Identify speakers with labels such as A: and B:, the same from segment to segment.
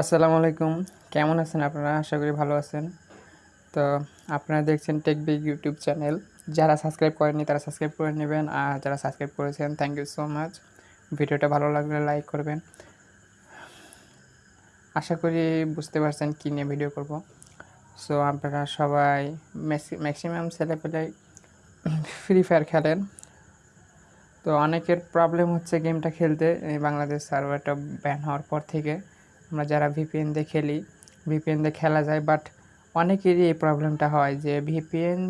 A: আসসালামু আলাইকুম। কেমন আছেন আপনারা? আশা করি ভালো আছেন। তো আপনারা দেখছেন টেক বিগ ইউটিউব চ্যানেল যারা সাবস্ক্রাইব করেননি, তারা সাবস্ক্রাইব করে নেবেন। আর যারা সাবস্ক্রাইব করেছেন থ্যাংক ইউ সো মাচ ভিডিওটা ভালো লাগলে লাইক করবেন। আশা করি বুঝতে পারছেন কী নিয়ে ভিডিও করব। সো আপনারা সবাই ম্যাক্সিমাম ছেলেপেলে ফ্রি ফায়ার খেলেন। তো অনেকের প্রবলেম হচ্ছে গেমটা খেলতে। বাংলাদেশ সার্ভারটা ব্যান হওয়ার পর থেকে। আমরা যারা ভিপিএন দিয়ে খেলি ভিপিএন দিয়ে খেলা যায় বাট অনেকেরই এই প্রবলেমটা হয় যে ভিপিএন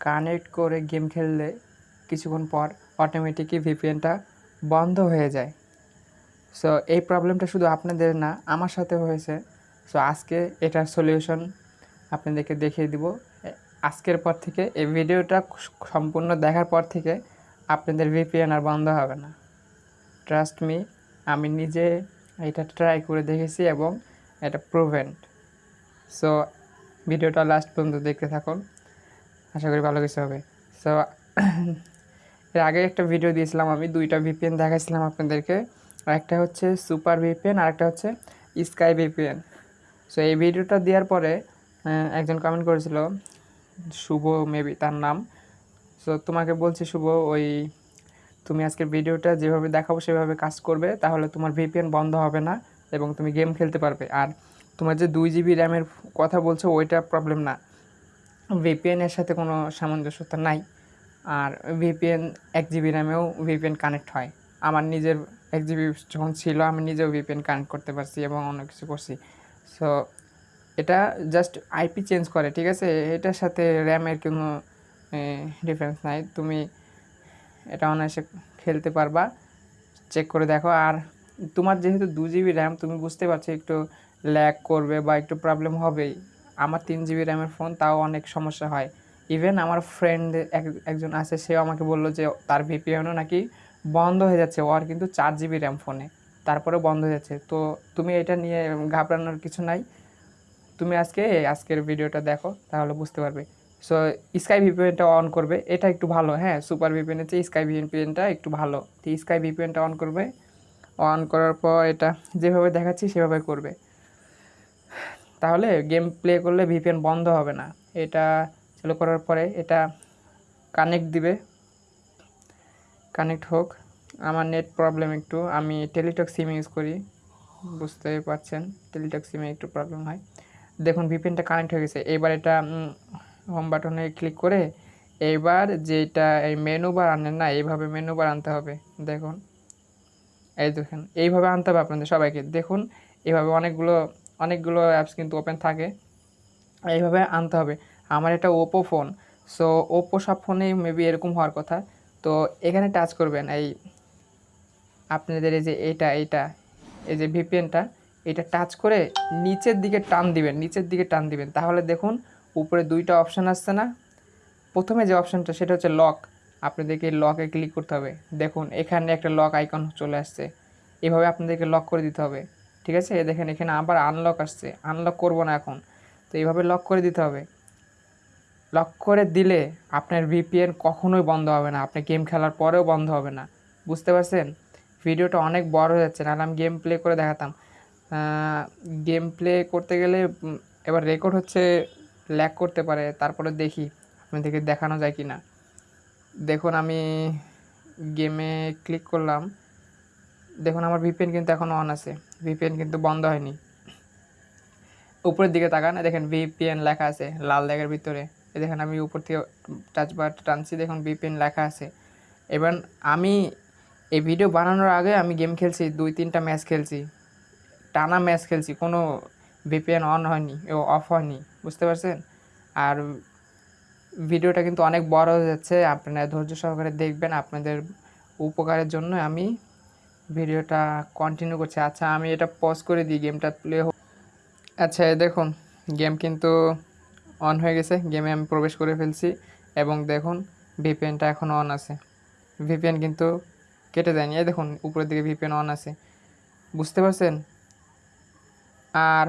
A: কানেক্ট করে গেম খেললে কিছুক্ষণ পর অটোমেটিকই ভিপিএনটা বন্ধ হয়ে যায়। সো এই প্রবলেমটা শুধু আপনাদের না, আমার সাথে হয়েছে। সো আজকে এটার সলিউশন আপনাদেরকে দেখিয়ে দিব। আজকের পর থেকে এই ভিডিওটা সম্পূর্ণ দেখার পর থেকে আপনাদের ভিপিএন আর বন্ধ হবে না। ট্রাস্ট মি আমি নিজে এটা ট্রাই করে দেখেছি এবং এটা প্রুভেন্ট সো ভিডিওটা লাস্ট পর্যন্ত দেখতে থাকুন। আশা করি ভালো কিছু হবে। সো এর আগে একটা ভিডিও দিয়েছিলাম আমি, দুইটা ভিপিএন দেখাইছিলাম আপনাদেরকে। একটা হচ্ছে সুপার ভিপিএন আর একটা হচ্ছে স্কাই ভিপিএন সো এই ভিডিওটা দেওয়ার পরে একজন কমেন্ট করেছিল, শুভ মেবি তার নাম। সো তোমাকে বলছি শুভ, ওই তুমি আজকের ভিডিওটা যেভাবে দেখাবো, সেভাবে কাজ করবে, তাহলে তোমার ভিপিএন বন্ধ হবে না এবং তুমি গেম খেলতে পারবে। আর তোমার যে দুই জিবি র্যামের কথা বলছো, ওইটা প্রবলেম না। ভিপিএনের সাথে কোনো সামঞ্জস্যতা নাই। আর ভিপিএন এক জিবি র্যামেও ভিপিএন কানেক্ট হয়। আমার নিজের এক জিবি যখন ছিল, আমি নিজেও ভিপিএন কানেক্ট করতে পারছি এবং অনেক কিছু করছি। সো এটা জাস্ট আইপি চেঞ্জ করে, ঠিক আছে? এটার সাথে র্যামের কোনো ডিফারেন্স নাই। তুমি এটা অনায়াসে খেলতে পারবা। চেক করে দেখো। আর তোমার যেহেতু দু জিবি র্যাম তুমি বুঝতে পারছ একটু ল্যাগ করবে বা একটু প্রবলেম হবেই। আমার তিন জিবি র্যামের ফোন তাও অনেক সমস্যা হয়। ইভেন আমার ফ্রেন্ড একজন আছে, সেও আমাকে বলল যে তার ভিপিএনও নাকি বন্ধ হয়ে যাচ্ছে। ওর কিন্তু চার জিবি র্যাম ফোনে তারপরে বন্ধ হয়ে যাচ্ছে। তো তুমি এটা নিয়ে ঘাবড়ানোর কিছু নাই। তুমি আজকে, আজকের ভিডিওটা দেখো, তাহলে বুঝতে পারবে। সো স্কাই ভিপিএনটা অন করবে। এটা একটু ভালো হ্যাঁ? সুপার ভিপিএনের চেয়ে স্কাই ভিপিএনটা একটু ভালো। তো স্কাই ভিপিএনটা অন করবে। অন করার পর এটা যেভাবে দেখাচ্ছি, সেভাবে করবে। তাহলে গেম প্লে করলে ভিপিএন বন্ধ হবে না। এটা চালু করার পরে এটা কানেক্ট দিবে। কানেক্ট হোক। আমার নেট প্রবলেম একটু। আমি টেলিটক সিম ইউজ করি। বুঝতে পারছেন টেলিটক সিমে একটু প্রবলেম হয়। দেখুন ভিপিএনটা কানেক্ট হয়ে গেছে। এবার এটা হোম বাটনে ক্লিক করে এইবার যেটা এই মেনু বার আনেন না, এইভাবে মেনু বার আনতে হবে। দেখুন। এই দেখুন, এইভাবে আনতে হবে আপনাদের সবাইকে। দেখুন, এইভাবে অনেকগুলো অনেকগুলো অ্যাপস কিন্তু ওপেন থাকে। এইভাবে আনতে হবে। আমার এটা ওপো ফোন সো ওপো সব ফোনেই মেবি এরকম হওয়ার কথা। তো, এখানে টাচ করবেন এই আপনাদের এই যে এইটা এইটা এই যে ভিপিএনটা এটা টাচ করে নিচের দিকে টান দিবেন, নিচের দিকে টান দিবেন। তাহলে দেখুন উপরে দুইটা অপশান আসছে না। প্রথমে যে অপশানটা সেটা হচ্ছে লক আপনাদেরকে লকে ক্লিক করতে হবে। দেখুন, এখানে একটা লক আইকন চলে আসছে। এভাবে আপনাদেরকে লক করে দিতে হবে। ঠিক আছে? দেখেন, এখানে আবার আনলক আসছে। আনলক করব না এখন। তো এইভাবে লক করে দিতে হবে। লক করে দিলে আপনার ভিপিএন কখনোই বন্ধ হবে না। আপনি গেম খেলার পরেও বন্ধ হবে না। বুঝতে পারছেন? ভিডিওটা অনেক বড় হয়ে যাচ্ছে। নাহলে আমি গেম প্লে করে দেখাতাম। গেম প্লে করতে গেলে এবার রেকর্ড হচ্ছে ল্যাক করতে পারে, তারপরে দেখি আপনাদেরকে দেখানো যায় কি না দেখুন, আমি গেমে ক্লিক করলাম। দেখুন, আমার ভিপিএন কিন্তু এখনও অন আছে। ভিপিএন কিন্তু বন্ধ হয়নি। উপরের দিকে তাকান দেখেন ভিপিএন লেখা আছে লাল দাগের ভিতরে। দেখেন, আমি উপর থেকে টাচ টাচবার টানছি, দেখুন ভিপিএন লেখা আছে। এবার আমি এই ভিডিও বানানোর আগে আমি গেম খেলছি, দুই তিনটা ম্যাচ খেলছি। টানা ম্যাচ খেলছি, কোনো ভিপিএন অন হয়নি, ও অফ হয়নি, বুঝতে পারছেন? আর ভিডিওটা কিন্তু অনেক বড় হয়ে যাচ্ছে, আপনারা ধৈর্য সহকারে দেখবেন, আপনাদের উপকারের জন্য আমি ভিডিওটা কন্টিনিউ করছি। আচ্ছা আমি এটা পজ করে দিই গেমটা প্লে হোক। আচ্ছা দেখুন গেম কিন্তু অন হয়ে গেছে গেমে আমি প্রবেশ করে ফেলছি এবং দেখুন ভিপিএনটা এখন অন আছে। ভিপিএন কিন্তু কেটে যায়নি এই দেখুন, উপরের দিকে ভিপিএন অন আছে। বুঝতে পারছেন? আর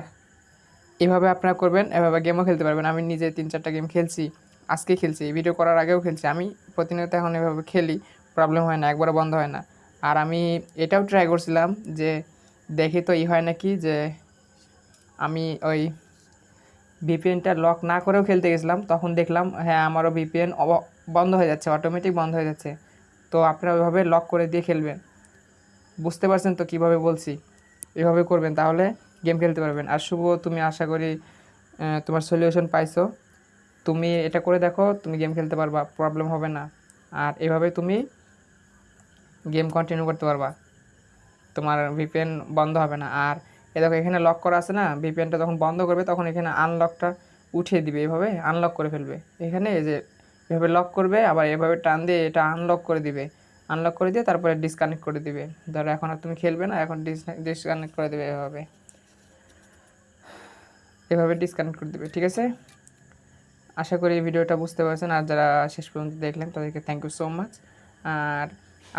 A: এভাবে আপনারা করবেন, এভাবে গেমও খেলতে পারবেন। আমি নিজে তিন চারটা গেম খেলছি, আজকে খেলছি, এই ভিডিও করার আগেও খেলছি। আমি প্রতিনিয়ত এখন এভাবে খেলি প্রবলেম হয় না, একবারও বন্ধ হয় না। আর আমি এটাও ট্রাই করছিলাম যে দেখি তো ই হয় নাকি যে আমি ওই ভিপিএনটা লক না করেও খেলতে গেছিলাম, তখন দেখলাম হ্যাঁ আমারও ভিপিএন বন্ধ হয়ে যাচ্ছে অটোমেটিক বন্ধ হয়ে যাচ্ছে। তো আপনারা ওইভাবে লক করে দিয়ে খেলবেন। বুঝতে পারছেন তো কীভাবে বলছি? এভাবে করবেন তাহলে গেম খেলতে পারবেন। আর শুভ, তুমি আশা করি তোমার সলিউশন পাইছো। তুমি এটা করে দেখো, তুমি গেম খেলতে পারবা প্রবলেম হবে না। আর এভাবে তুমি গেম কন্টিনিউ করতে পারবা। তোমার ভিপিএন বন্ধ হবে না। আর এ দেখো, এখানে লক করা আছে না? ভিপিএনটা যখন বন্ধ করবে, তখন এখানে আনলকটা উঠিয়ে দিবে এভাবে আনলক করে ফেলবে। এখানে এই যে, এভাবে লক করবে, আবার এভাবে টান দিয়ে এটা আনলক করে দিবে। আনলক করে দিয়ে তারপরে ডিসকানেক্ট করে দিবে। ধরো, এখন আর তুমি খেলবে না, এখন ডিসকানেক্ট করে দেবে এভাবে। এভাবে ডিসকানেক্ট করে দেবে, ঠিক আছে? আশা করি এই ভিডিওটা বুঝতে পারছেন। আর যারা শেষ পর্যন্ত দেখলেন, তাদেরকে থ্যাংক ইউ সো মাচ আর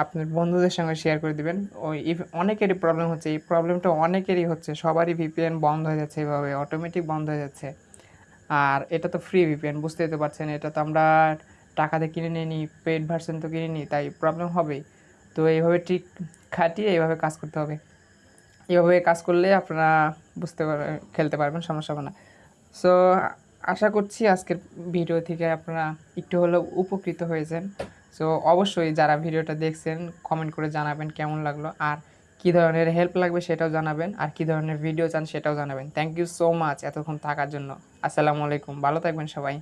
A: আপনার বন্ধুদের সঙ্গে শেয়ার করে দিবেন। ওই অনেকেরই প্রবলেম হচ্ছে, এই প্রবলেমটা অনেকেরই হচ্ছে। সবারই ভিপিএন বন্ধ হয়ে যাচ্ছে এভাবে অটোমেটিক বন্ধ হয়ে যাচ্ছে। আর এটা তো ফ্রি ভিপিএন বুঝতেই তো পারছেন। এটা তো আমরা টাকা দিয়ে কিনে নিয়ে নিই পেড ভার্সন তো কিনে নিই, তাই প্রবলেম হবেই। তো এইভাবে ঠিক খাটিয়ে এইভাবে কাজ করতে হবে। এইভাবে কাজ করলে আপনারা বুঝতে পারবেন খেলতে পারবেন, সমস্যা হবে না। সো আশা করছি আজকের ভিডিও থেকে আপনারা একটু হলেও উপকৃত হয়েছেন। সো অবশ্যই যারা ভিডিওটা দেখছেন কমেন্ট করে জানাবেন কেমন লাগল আর কি ধরনের হেল্প লাগবে সেটাও জানাবেন আর কি ধরনের ভিডিও চান সেটাও জানাবেন। থ্যাংক ইউ সো মাচ এতক্ষণ থাকার জন্য। আসসালামু আলাইকুম, ভালো থাকবেন সবাই।